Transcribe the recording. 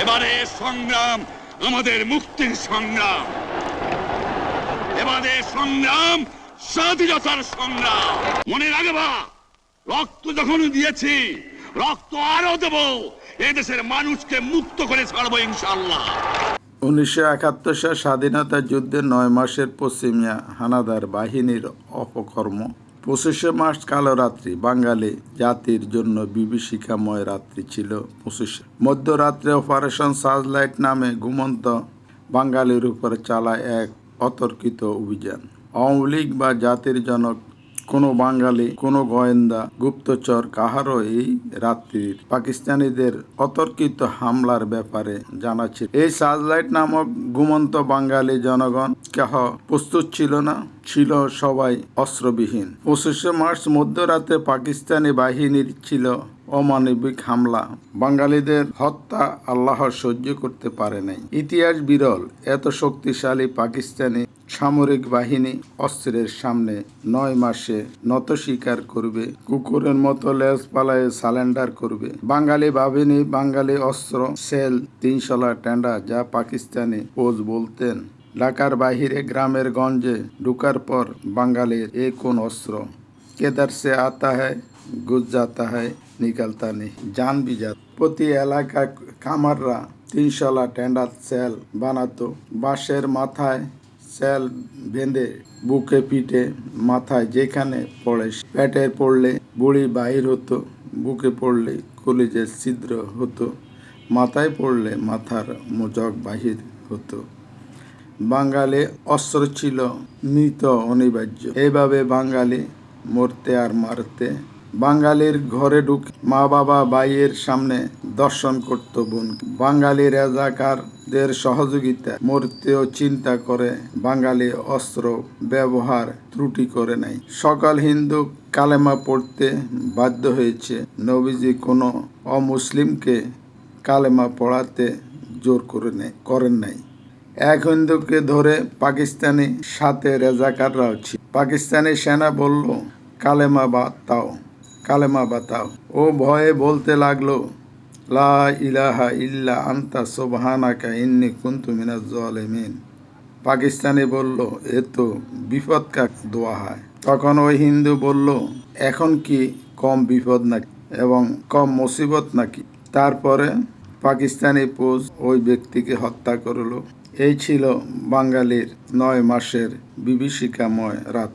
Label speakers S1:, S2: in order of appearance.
S1: এবারে সংগ্রাম, আমাদের মুক্তির সংগ্রাম। এবারে সংগ্রাম, স্বাধীনতার সংগ্রাম। মনে রাখবা, রক্ত যখন দিয়েছি, রক্ত আরও দেব। এদেশের মানুষকে মুক্ত করে ছাড়বো ইনশাল্লাহ
S2: উনিশশো একাত্তর সাল স্বাধীনতা যুদ্ধের নয় মাসের পশ্চিমিয়া হানাদার বাহিনীর অপকর্ম পঁচিশে মার্চ কালো রাত্রি, বাঙালি জাতির জন্য বিভীষিকাময় রাত্রি ছিল পঁচিশে। মধ্যরাত্রে অপারেশন সার্চলাইট নামে ঘুমন্ত বাঙালির উপর চালায় এক অতর্কিত অভিযান। আওয়ামী লীগ বা জাতির জনক কোনো বাঙালি, কোনো গোয়েন্দা, গুপ্তচর কাহারও এই রাত্রির পাকিস্তানিদের অতর্কিত হামলার ব্যাপারে জানাচ্ছে এই সাজলাইট নামক ঘুমন্ত বাঙালি জনগণ কেহ প্রস্তুত ছিল না, ছিল সবাই অস্ত্রবিহীন। পঁচিশে মার্চ মধ্যরাতে পাকিস্তানি বাহিনীর ছিল অমানবিক হামলা। বাঙালিদের হত্যা আল্লাহ সহ্য করতে পারে নাই। ইতিহাস বিরল, এত শক্তিশালী পাকিস্তানি সামরিক বাহিনী অস্ত্রের সামনে নয় মাসে নত শিকার করবে, কুকুরের মতো লেজ পালায় সালেন্ডার করবে। বাঙালি বাহিনী বাঙালি অস্ত্র, সেল, তিনশলা টেন্ডা যা পাকিস্তানি পোজ বলতেন। ঢাকার বাহিরে গ্রামের গঞ্জে ঢুকার পর বাঙালির এ কোন অস্ত্র? কেদার সে আতা হয় গুজ জাতা হ্যায়, নিকালতা নেই, জান বিজাত প্রতি এলাকা খামাররা তিনশলা টেন্ডার সেল বানাতো। বাঁশের মাথায় সেল বেঁধে, বুকে পিঠে, মাথায় যেখানে পড়ে পেটের পড়লে বুড়ি বাহির হতো, বুকে পড়লে কলিজের ছিদ্র হতো, মাথায় পড়লে মাথার মোজক বাহির হতো। বাঙালি অস্ত্র ছিল মৃত অনিবার্য। এইভাবে বাঙালি মরতে আর মারতে বাঙালির ঘরে ঢুক মা বাবা ভাইয়ের সামনে দর্শন করত বোন। বাঙালি রাজাকারদের সহযোগিতা মরতেও চিন্তা করে, বাঙালি অস্ত্র ব্যবহার ত্রুটি করে নাই। সকল হিন্দু কালেমা পড়তে বাধ্য হয়েছে। নবীজি কোনো অমুসলিমকে কালেমা পড়াতে জোর করে নেই করেন নাই। এক হিন্দুকে ধরে পাকিস্তানি সাথে রেজাকাররাও ছিল। পাকিস্তানি সেনা বলল, কালেমা বাতাও কালেমা বাতাও। ও ভয়ে বলতে লাগল, লা ইলাহা ইল্লা আন্তা সোবহানাকা ইন্নি কুন্তু মিনাজ জালিমিন। পাকিস্তানি বলল, এ তো বিপদকা দোয়া হয়। তখন ওই হিন্দু বলল, এখন কি কম বিপদ নাকি এবং কম মুসিবত নাকি? তারপরে পাকিস্তানি পোজ ওই ব্যক্তিকে হত্যা করল। এই ছিল বাঙালির নয় মাসের বিভীষিকাময় রাত।